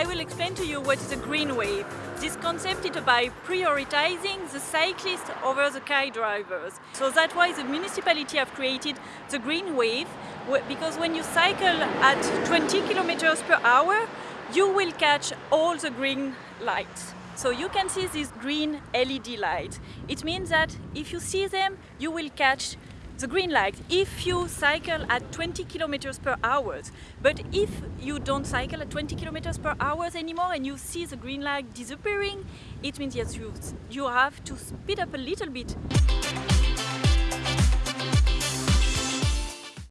I will explain to you what is a green wave. This concept is about prioritizing the cyclists over the car drivers. So that's why the municipality have created the green wave because when you cycle at 20 kilometers per hour, you will catch all the green lights. So you can see these green LED lights. It means that if you see them, you will catch the green light if you cycle at 20 kilometers per hour. But if you don't cycle at 20 kilometers per hour anymore and you see the green light disappearing, it means yes, you, you have to speed up a little bit.